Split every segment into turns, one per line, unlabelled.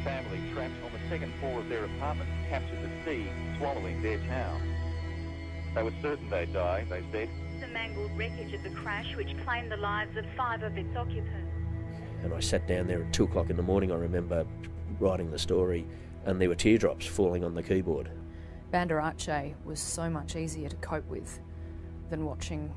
face down.
A family trapped on the second floor of their apartment captured the sea swallowing their town. They were certain they'd die, they said.
The mangled wreckage of the crash which claimed the lives of five of its occupants.
And I sat down there at two o'clock in the morning, I remember writing the story, and there were teardrops falling on the keyboard.
Banda Aceh was so much easier to cope with than watching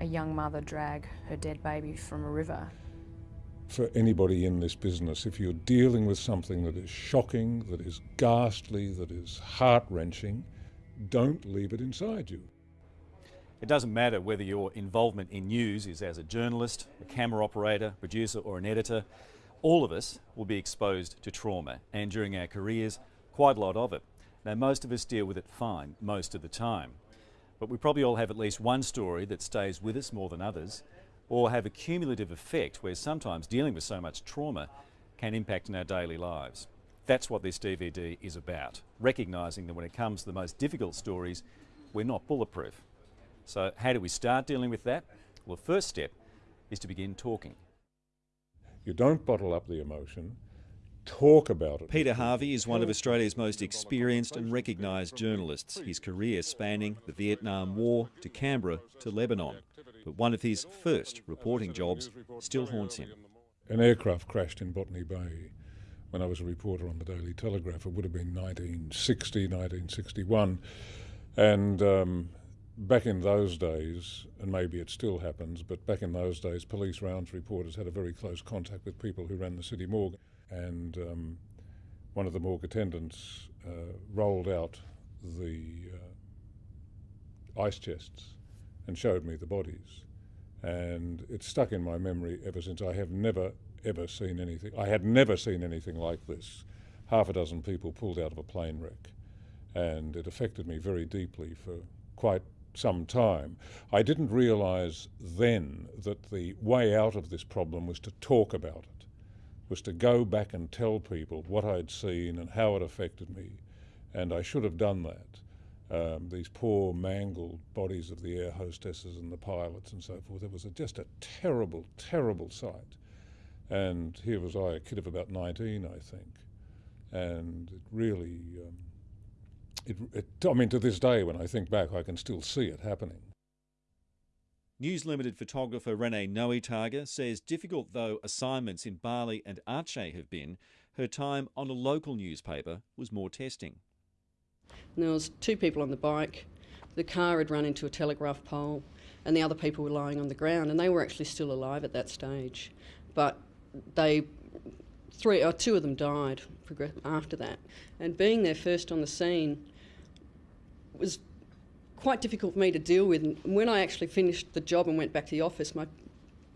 a young mother drag her dead baby from a river.
For anybody in this business, if you're dealing with something that is shocking, that is ghastly, that is heart wrenching, don't leave it inside you.
It doesn't matter whether your involvement in news is as a journalist, a camera operator, producer, or an editor, all of us will be exposed to trauma, and during our careers, quite a lot of it. Now, most of us deal with it fine most of the time, but we probably all have at least one story that stays with us more than others, or have a cumulative effect where sometimes dealing with so much trauma can impact on our daily lives. That's what this DVD is about, recognising that when it comes to the most difficult stories, we're not bulletproof. So, how do we start dealing with that? Well, the first step is to begin talking.
You don't bottle up the emotion, talk about it.
Peter Harvey is one of Australia's most experienced and recognised journalists, his career spanning the Vietnam War to Canberra to Lebanon. But one of his first reporting jobs still haunts him.
An aircraft crashed in Botany Bay when I was a reporter on the Daily Telegraph. It would have been 1960, 1961. And um, back in those days, and maybe it still happens, but back in those days, police rounds reporters had a very close contact with people who ran the city morgue. And um, one of the morgue attendants uh, rolled out the uh, ice chests and showed me the bodies. And it's stuck in my memory ever since. I have never, ever seen anything. I had never seen anything like this. Half a dozen people pulled out of a plane wreck. And it affected me very deeply for quite some time. I didn't realise then that the way out of this problem was to talk about it, was to go back and tell people what I'd seen and how it affected me. And I should have done that. Um, these poor mangled bodies of the air hostesses and the pilots and so forth. It was a, just a terrible, terrible sight. And here was I, a kid of about 19, I think. And it really, um, it, it, I mean, to this day, when I think back, I can still see it happening.
News Limited photographer Renee Nowytarger says, difficult though assignments in Bali and Aceh have been, her time on a local newspaper was more testing.
There was two people on the bike. The car had run into a telegraph pole, and the other people were lying on the ground, and they were actually still alive at that stage. But they, three or two of them died after that. And being there first on the scene was quite difficult for me to deal with. And when I actually finished the job and went back to the office, my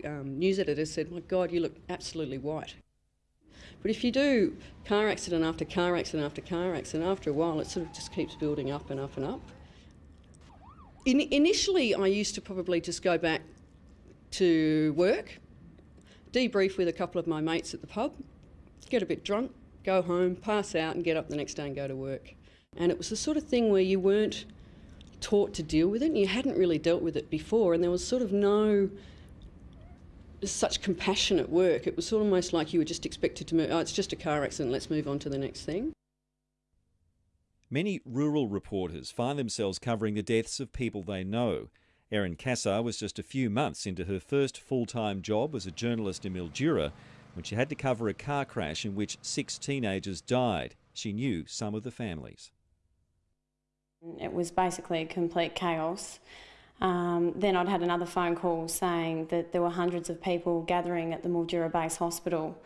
um, news editor said, "My God, you look absolutely white." But if you do car accident after car accident after car accident, after a while it sort of just keeps building up and up and up. In, initially, I used to probably just go back to work, debrief with a couple of my mates at the pub, get a bit drunk, go home, pass out, and get up the next day and go to work. And it was the sort of thing where you weren't taught to deal with it, and you hadn't really dealt with it before, and there was sort of no such compassionate work. It was almost like you were just expected to move, oh, it's just a car accident, let's move on to the next thing.
Many rural reporters find themselves covering the deaths of people they know. Erin Cassar was just a few months into her first full time job as a journalist in Mildura when she had to cover a car crash in which six teenagers died. She knew some of the families.
It was basically a complete chaos. Um, then I'd had another phone call saying that there were hundreds of people gathering at the Mildura Base Hospital,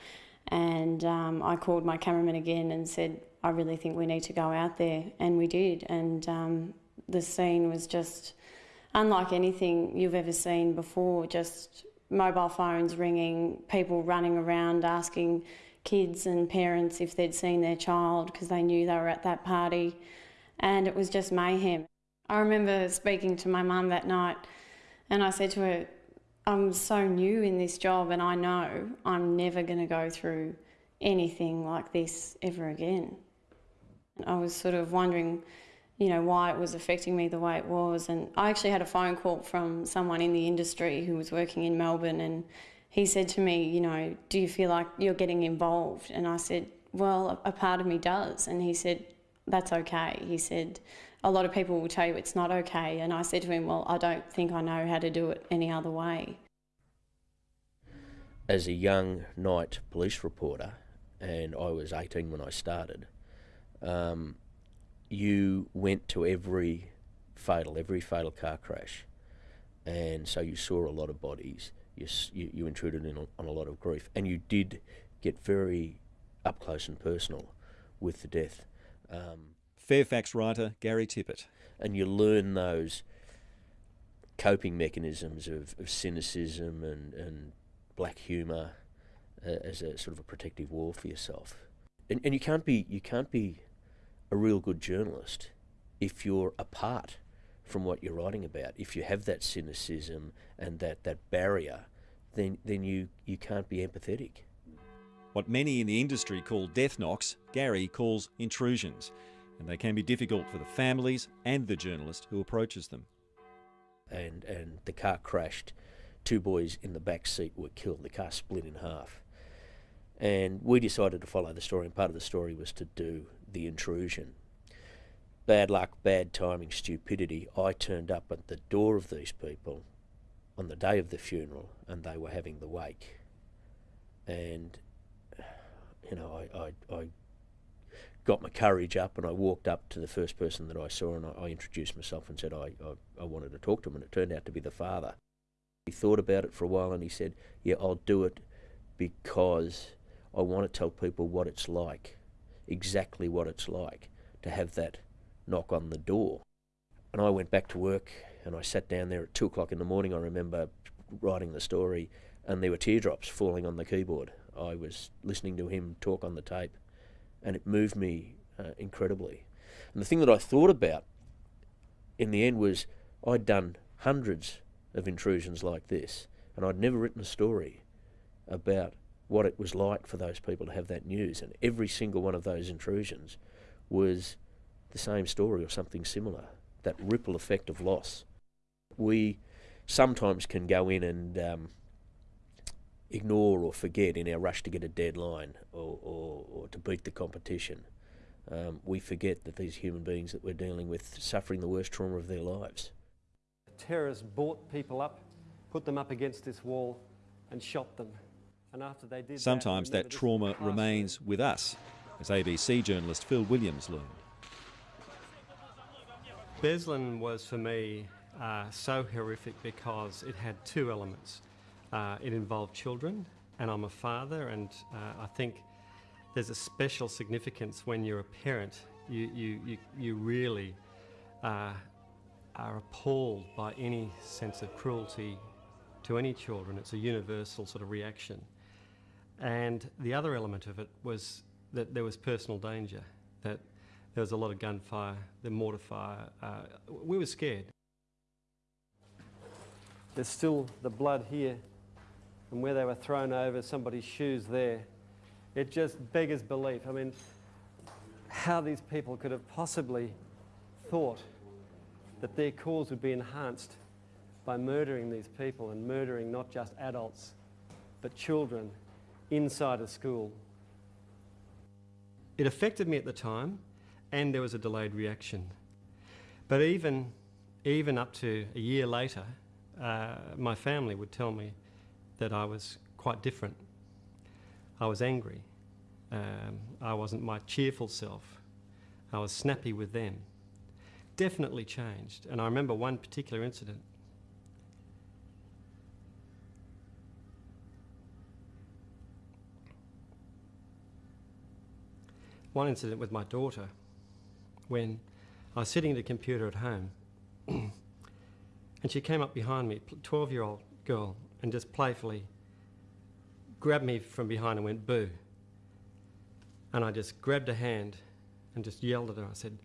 and um, I called my cameraman again and said, I really think we need to go out there, and we did. And um, the scene was just unlike anything you've ever seen before. Just mobile phones ringing, people running around asking kids and parents if they'd seen their child because they knew they were at that party, and it was just mayhem. I remember speaking to my mum that night and I said to her, I'm so new in this job and I know I'm never going to go through anything like this ever again. I was sort of wondering, you know, why it was affecting me the way it was. And I actually had a phone call from someone in the industry who was working in Melbourne and he said to me, you know, do you feel like you're getting involved? And I said, well, a part of me does. And he said, that's okay. He said, a lot of people will tell you it's not okay. And I said to him, well, I don't think I know how to do it any other way.
As a young night police reporter, and I was 18 when I started, um, you went to every fatal, every fatal car crash, and so you saw a lot of bodies. You you, you intruded in on a lot of grief, and you did get very up close and personal with the death. Um,
Fairfax writer Gary Tippet.
And you learn those coping mechanisms of, of cynicism and, and black humour uh, as a sort of a protective wall for yourself. And, and you can't be you can't be a real good journalist if you're apart from what you're writing about. If you have that cynicism and that, that barrier, then then you, you can't be empathetic.
What many in the industry call death knocks, Gary calls intrusions, and they can be difficult for the families and the journalist who approaches them.
And and the car crashed. Two boys in the back seat were killed. The car split in half. And we decided to follow the story, and part of the story was to do the intrusion. Bad luck, bad timing, stupidity. I turned up at the door of these people on the day of the funeral, and they were having the wake. And, you know, I, I, I got my courage up and I walked up to the first person that I saw and I, I introduced myself and said I, I, I wanted to talk to him, and it turned out to be the father. He thought about it for a while and he said, Yeah, I'll do it because I want to tell people what it's like, exactly what it's like to have that knock on the door. And I went back to work and I sat down there at two o'clock in the morning. I remember writing the story and there were teardrops falling on the keyboard. I was listening to him talk on the tape and it moved me uh, incredibly. And the thing that I thought about in the end was I'd done hundreds of intrusions like this and I'd never written a story about what it was like for those people to have that news. And every single one of those intrusions was the same story or something similar that ripple effect of loss. We sometimes can go in and um, ignore or forget in our rush to get a deadline or, or, or to beat the competition. Um, we forget that these human beings that we're dealing with suffering the worst trauma of their lives.
Terrorists brought people up, put them up against this wall, and shot them.
And after they did Sometimes that, that trauma remains with us, as ABC journalist Phil Williams learned.
Beslan was for me uh, so horrific because it had two elements. Uh, it involved children, and I'm a father, and uh, I think there's a special significance when you're a parent. You, you, you, you really uh, are appalled by any sense of cruelty to any children. It's a universal sort of reaction. And the other element of it was that there was personal danger, that there was a lot of gunfire, the mortar fire. Uh, we were scared. There's still the blood here, and where they were thrown over, somebody's shoes there. It just beggars belief. I mean, how these people could have possibly thought that their cause would be enhanced by murdering these people and murdering not just adults, but children inside a school. It affected me at the time, and there was a delayed reaction. But even, even up to a year later, uh, my family would tell me that I was quite different. I was angry. Um, I wasn't my cheerful self. I was snappy with them. Definitely changed. And I remember one particular incident one incident with my daughter when I was sitting at a computer at home and she came up behind me, 12 year old girl, and just playfully grabbed me from behind and went boo. And I just grabbed her hand and just yelled at her. I said,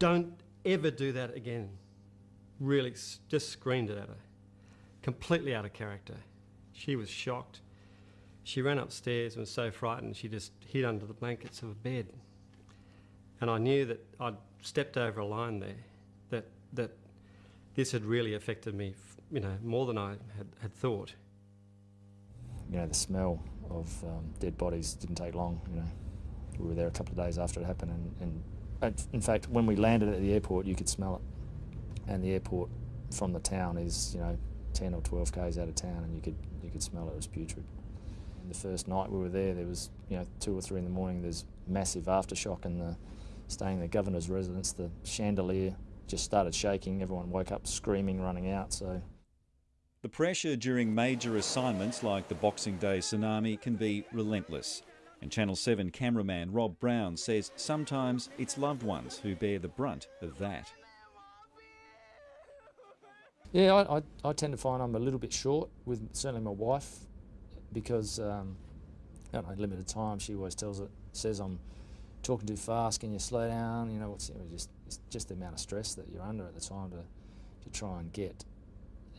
Don't ever do that again. Really, just screamed it at her. Completely out of character. She was shocked. She ran upstairs and was so frightened she just hid under the blankets of a bed. And I knew that I'd stepped over a line there, that, that this had really affected me, you know, more than I had, had thought.
you know, the smell of um, dead bodies didn't take long. You know, we were there a couple of days after it happened, and, and in fact, when we landed at the airport, you could smell it, and the airport from the town is you know 10 or 12 k's out of town, and you could you could smell it. It was putrid. The first night we were there, there was you know two or three in the morning. There's massive aftershock and the staying in the governor's residence. The chandelier just started shaking. Everyone woke up screaming, running out. So
the pressure during major assignments like the Boxing Day tsunami can be relentless. And Channel 7 cameraman Rob Brown says sometimes it's loved ones who bear the brunt of that.
Yeah, I, I, I, tend to find I'm a little bit short with certainly my wife because, um, I don't know, limited time. She always tells it, says I'm talking too fast. Can you slow down? You know, it's, just it's just the amount of stress that you're under at the time to to try and get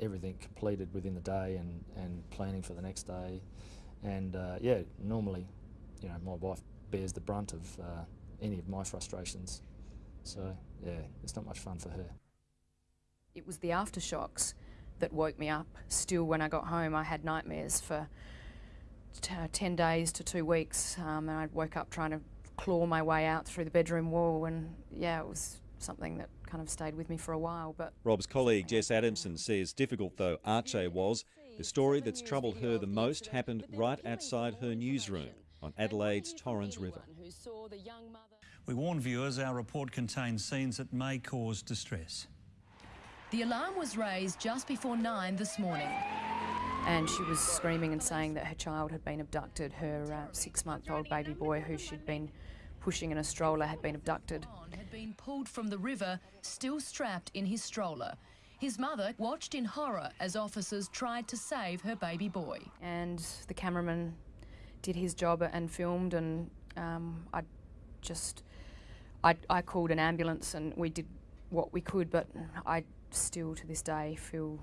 everything completed within the day and and planning for the next day. And uh, yeah, normally, you know, my wife bears the brunt of uh, any of my frustrations. So yeah, it's not much fun for her.
It was the aftershocks that woke me up. Still, when I got home, I had nightmares for 10 days to two weeks. Um, and I woke up trying to claw my way out through the bedroom wall. And yeah, it was something that kind of stayed with me for a while. But
Rob's colleague Jess Adamson says, difficult though Aceh was, the story that's troubled her the most happened right outside her newsroom on Adelaide's Torrens River.
We warn viewers our report contains scenes that may cause distress.
The alarm was raised just before nine this morning.
And she was screaming and saying that her child had been abducted. Her uh, six month old baby boy, who she'd been pushing in a stroller, had been abducted.
Had been pulled from the river, still strapped in his stroller. His mother watched in horror as officers tried to save her baby boy.
And the cameraman did his job and filmed, and um, I just. I, I called an ambulance and we did what we could, but I still to this day feel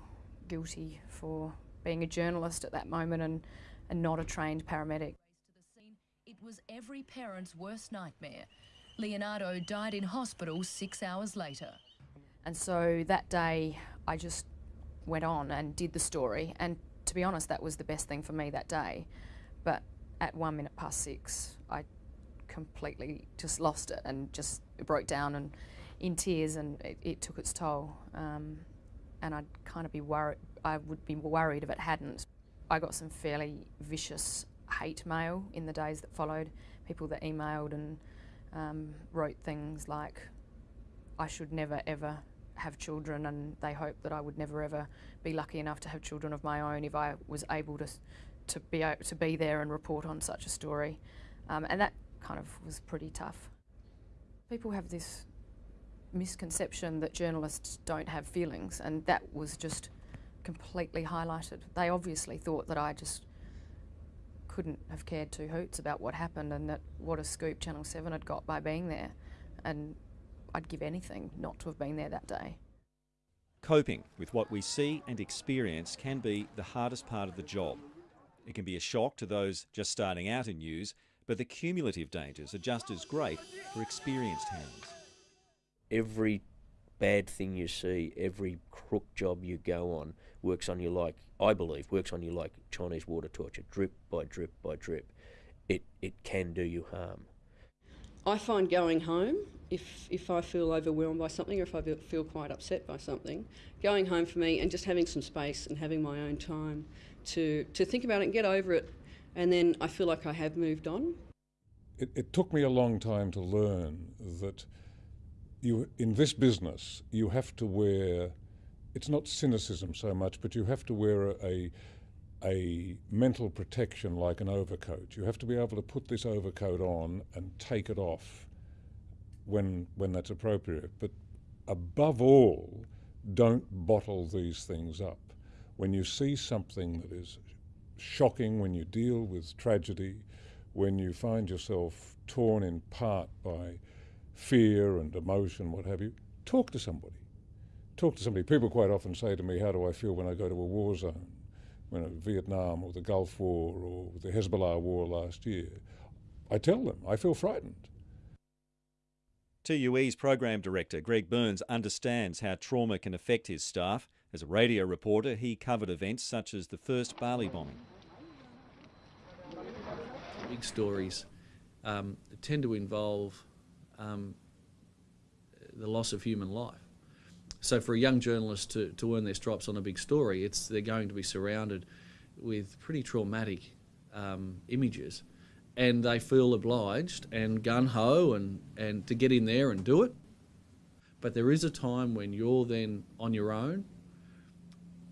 guilty for being a journalist at that moment and, and not a trained paramedic.
Was every parent's worst nightmare. Leonardo died in hospital six hours later.
And so that day, I just went on and did the story. And to be honest, that was the best thing for me that day. But at one minute past six, I completely just lost it and just broke down and in tears, and it, it took its toll. Um, and I'd kind of be worried. I would be worried if it hadn't. I got some fairly vicious hate mail in the days that followed. People that emailed and um, wrote things like, "I should never ever have children," and they hoped that I would never ever be lucky enough to have children of my own if I was able to to be to be there and report on such a story. Um, and that kind of was pretty tough. People have this misconception that journalists don't have feelings, and that was just completely highlighted. They obviously thought that I just couldn't have cared two hoots about what happened and that what a scoop Channel 7 had got by being there. And I'd give anything not to have been there that day.
Coping with what we see and experience can be the hardest part of the job. It can be a shock to those just starting out in news, but the cumulative dangers are just as great for experienced hands
every bad thing you see, every crook job you go on, works on you like, I believe, works on you like Chinese water torture, drip by drip by drip. It, it can do you harm.
I find going home, if, if I feel overwhelmed by something or if I feel quite upset by something, going home for me and just having some space and having my own time to, to think about it and get over it, and then I feel like I have moved on.
It, it took me a long time to learn that you in this business you have to wear it's not cynicism so much but you have to wear a a mental protection like an overcoat. You have to be able to put this overcoat on and take it off when when that's appropriate. But above all don't bottle these things up. When you see something that is shocking when you deal with tragedy when you find yourself torn in part by fear and emotion, what have you, talk to somebody. Talk to somebody. People quite often say to me, How do I feel when I go to a war zone? When you know, Vietnam or the Gulf War or the Hezbollah war last year. I tell them, I feel frightened.
2UE's program director Greg Burns understands how trauma can affect his staff. As a radio reporter, he covered events such as the first Bali bombing.
big stories um, tend to involve um, the loss of human life. So for a young journalist to, to earn their stripes on a big story, it's they're going to be surrounded with pretty traumatic um, images, and they feel obliged and gun ho and, and to get in there and do it. But there is a time when you're then on your own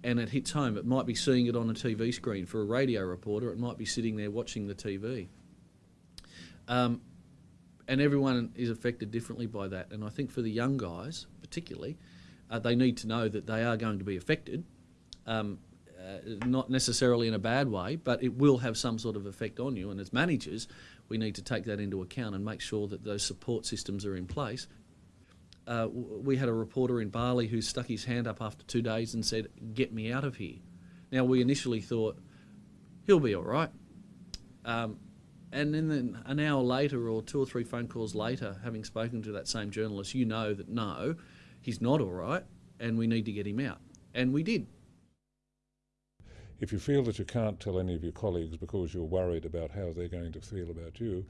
and it hits home. It might be seeing it on a TV screen for a radio reporter, it might be sitting there watching the TV. Um, and everyone is affected differently by that. And I think for the young guys, particularly, uh, they need to know that they are going to be affected. Um, uh, not necessarily in a bad way, but it will have some sort of effect on you. And as managers, we need to take that into account and make sure that those support systems are in place. Uh, we had a reporter in Bali who stuck his hand up after two days and said, Get me out of here. Now, we initially thought, He'll be all right. Um, and then an hour later, or two or three phone calls later, having spoken to that same journalist, you know that no, he's not all right, and we need to get him out. And we did.
If you feel that you can't tell any of your colleagues because you're worried about how they're going to feel about you,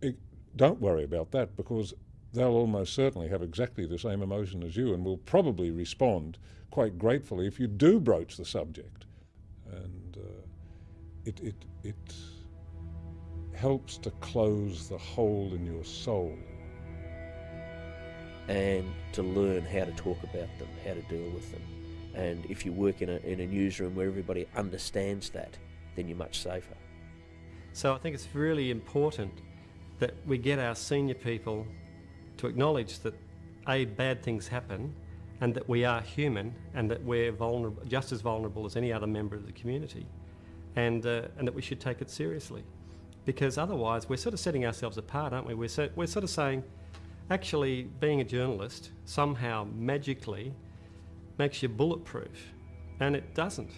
it, don't worry about that because they'll almost certainly have exactly the same emotion as you and will probably respond quite gratefully if you do broach the subject. And uh, it, it, it helps to close the hole in your soul.
And to learn how to talk about them, how to deal with them. And if you work in a, in a newsroom where everybody understands that, then you're much safer.
So I think it's really important that we get our senior people to acknowledge that A, bad things happen, and that we are human, and that we're vulnerable, just as vulnerable as any other member of the community, and, uh, and that we should take it seriously. Because otherwise, we're sort of setting ourselves apart, aren't we? We're, so, we're sort of saying, actually, being a journalist somehow magically makes you bulletproof, and it doesn't.